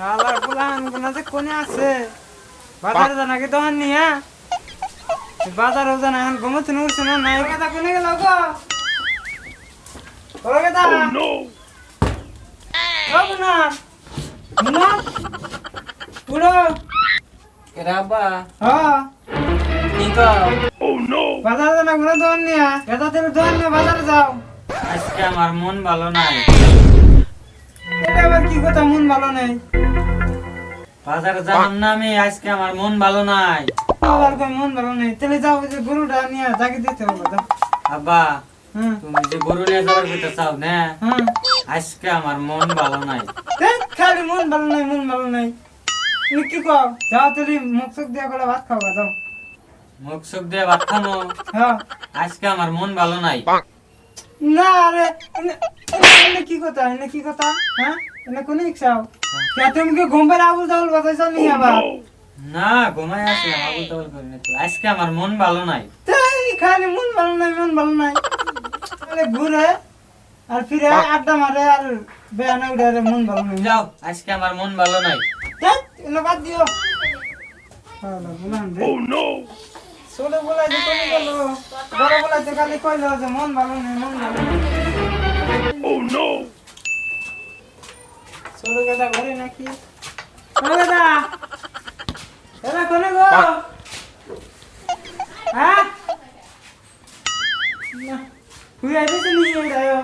শালার পোলাহান গুনা কোনে আছে? বাজারে জানা কি দোকান নিয়া বাজার ও জানা এখন গমতে উঠছে না নাই। কথা কোনে গেল গো? ওরে কথা ও গুনা গুনা উড়ো রাবা হ্যাঁ। কি কও? বাজারে জানা গুনা দোকান নিয়া এটা তুমি দোকান নিয়ে বাজারে যাও। আজকে আমার মন ভালো নাই। এটা আবার কি কথা? মন ভালো নেই। বাজারে যালাম না আমি আজকে আমার মন ভালো নাই। আবার কই মন ভালো নেই? তাহলে যাও যে গরুটা নিয়ে তাকে দিতে হবে যাও আব্বা হ্যাঁ। তুমি যে গরু নিয়ে যাওয়ার ভিতরে চাও না? হ্যাঁ। আজকে আমার মন ভালো নাই। খালি মন ভালো নাই মন ভালো নাই। তুমি কি কও? যাও তুই মুখ চোখ দিয়ে করে ভাত খাওয়া যাও। মুখ সুখ দিয়ে ভাত খামো? হ্যাঁ। আজকে আমার মন ভালো নাই। না আরে এনে- কি কথা? এনে কি কথা? হ্যাঁ? এনে কোন ইচ্ছাও কে তুমি ঘুমবার আবুল তাবুল বাজাইছ নি আবার। না ঘুমাই আসলাম আবুল তাবুল করে না তো। আজকে আমার মন ভালো নাই। তাই খালি মন ভালো নাই মন ভালো নাই। তাহলে ঘুরে আর ফিরে আড্ডা মারে আর বেয়ানা উঠে মন ভালো নাই। যাও আজকে আমার মন ভালো নাই। দেখ এনে বাদ দিও। শালা বুলান রে। ছোট বলাইতে কমে গেল বড় বলাইতে খালি কইল যে মন ভালো নেই মন ভালো নেই। ছোট কথা ঘরে নাকি? ছোট কথা এরা কোনে গো? হ্যাঁ? তুই আইতে নি যাও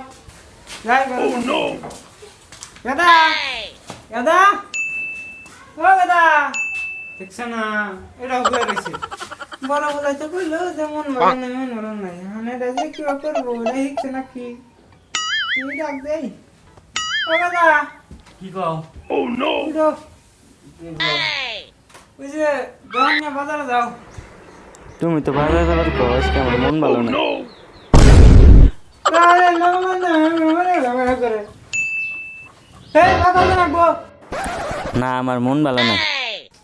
যাই করো দাদা দাদা ও দাদা দেখছ না? করে রয়েছে বড় বলাইতে কইলো যে মন নেই মন নাই মানে এটা যে কি করব এটা হিকছে নাকি? কি ডাক দেই ও দাদা কি কও উঠো ওই যে নিয়ে বাজারে যাও তুমি তো বাজারে যাবার কো আজকে আমার মন ভালো নাই তাহলে না মানে মনে ঝগড়া করে এই বাজারে রাখব না আমার মন ভালো নাই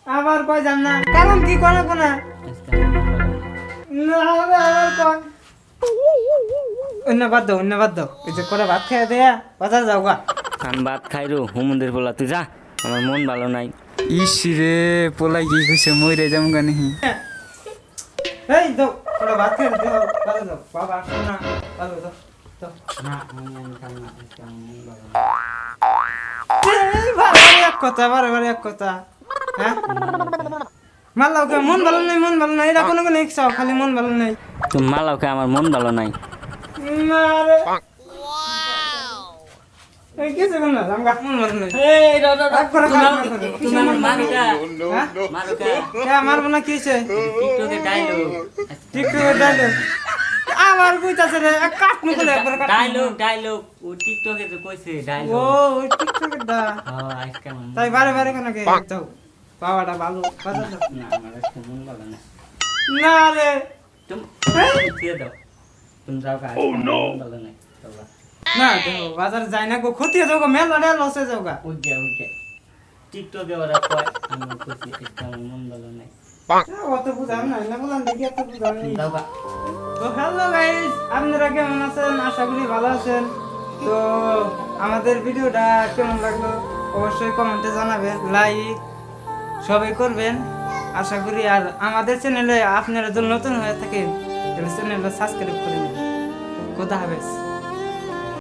আবার কই যান না কারণ কি করে কোনা না আবার কয় অন্য বাদ দাও অন্য বাদ দাও এই যে করে ভাত খেয়ে দেয়া বাজার যাও গা আমি ভাত খাই রো হুমুদের বলা তুই যা। আমার মন ভালো নাই। ইস রে পোলাই কি কইছে মইরে যাম গানি এই দাও ভাত দেও বাবা না। মন ভালো কথা এক কথা। হ্যাঁ? মাল্লাও কে মন ভালো নাই মন ভালো নাই এটা কোনো কোনো খালি মন ভালো নাই। মালাওকে আমার মন ভালো নাই। মারবো? না কি আমার কইতাছে রে কাট মুখলে একবার কাট ডায়লগ ডায়লগ ও টিকটকে তো কইছে ও ওই টিকটকে দা। হ্যাঁ আজকে মন- তাই বারে বারে কেন কে? যাও বাবাটা ভালো। বাজার না আমার আজকে মন ভালো নাই না রে। তুমি দাও। তুমি যাও ভালো নাই। চলো। না দেখো বাজার যাই না গো ক্ষতি যাও গো মেলা রে লসে যাও গা। উঠে উঠে টিকটকে ওরা কয় আমার আজকে আমার মন ভালো নাই। অত বুঝাম না না বললাম দেখি এত বুঝাম তুমি তো হ্যালো গাইস আপনারা কেমন আছেন? আশা করি ভালো আছেন। তো আমাদের ভিডিওটা কেমন লাগল? অবশ্যই কমেন্টে জানাবেন লাইক সবাই করবেন। আশা করি আর আমাদের চ্যানেলে আপনারা যদি নতুন হয়ে থাকেন তাহলে চ্যানেলটা সাবস্ক্রাইব করে নেবেন। কোথা হাফেজ।